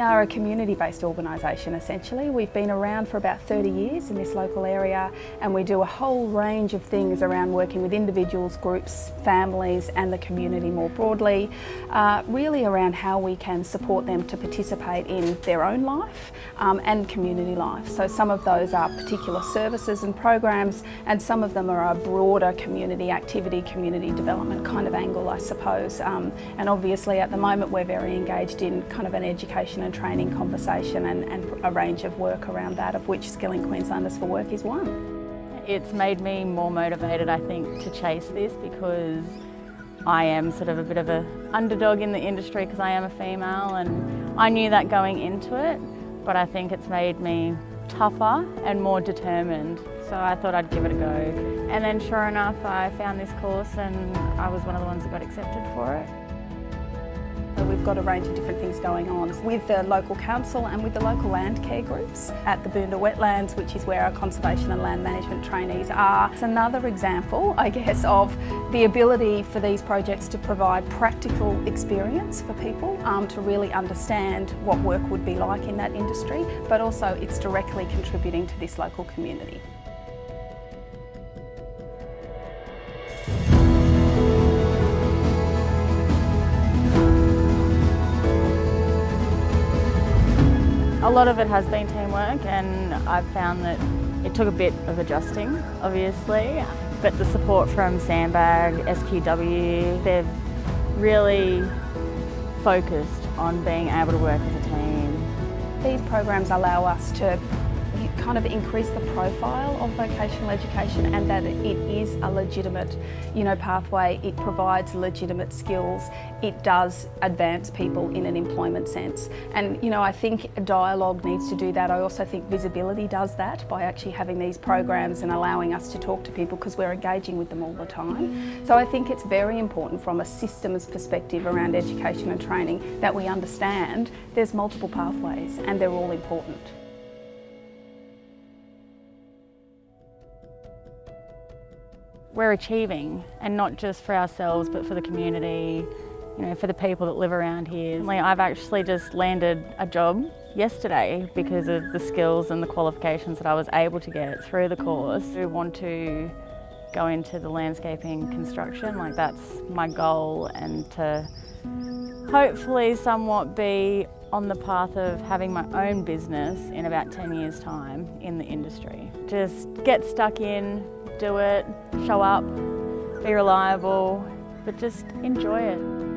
are a community-based organisation essentially. We've been around for about 30 years in this local area and we do a whole range of things around working with individuals, groups, families and the community more broadly, uh, really around how we can support them to participate in their own life um, and community life. So some of those are particular services and programs and some of them are a broader community activity, community development kind of angle I suppose. Um, and obviously at the moment we're very engaged in kind of an education and training conversation and, and a range of work around that, of which Skilling Queenslanders for Work is one. It's made me more motivated, I think, to chase this because I am sort of a bit of an underdog in the industry because I am a female and I knew that going into it, but I think it's made me tougher and more determined. So I thought I'd give it a go. And then sure enough, I found this course and I was one of the ones that got accepted for it. We've got a range of different things going on with the local council and with the local land care groups at the Boondall Wetlands, which is where our conservation and land management trainees are. It's another example, I guess, of the ability for these projects to provide practical experience for people um, to really understand what work would be like in that industry, but also it's directly contributing to this local community. A lot of it has been teamwork and I've found that it took a bit of adjusting, obviously, but the support from Sandbag, SQW, they've really focused on being able to work as a team. These programs allow us to kind of increase the profile of vocational education and that it is a legitimate you know, pathway, it provides legitimate skills, it does advance people in an employment sense. And you know, I think dialogue needs to do that. I also think visibility does that by actually having these programs and allowing us to talk to people because we're engaging with them all the time. So I think it's very important from a systems perspective around education and training that we understand there's multiple pathways and they're all important. We're achieving and not just for ourselves but for the community, you know, for the people that live around here. I've actually just landed a job yesterday because of the skills and the qualifications that I was able to get through the course. I want to go into the landscaping construction, like that's my goal and to hopefully somewhat be on the path of having my own business in about 10 years time in the industry. Just get stuck in, do it, show up, be reliable, but just enjoy it.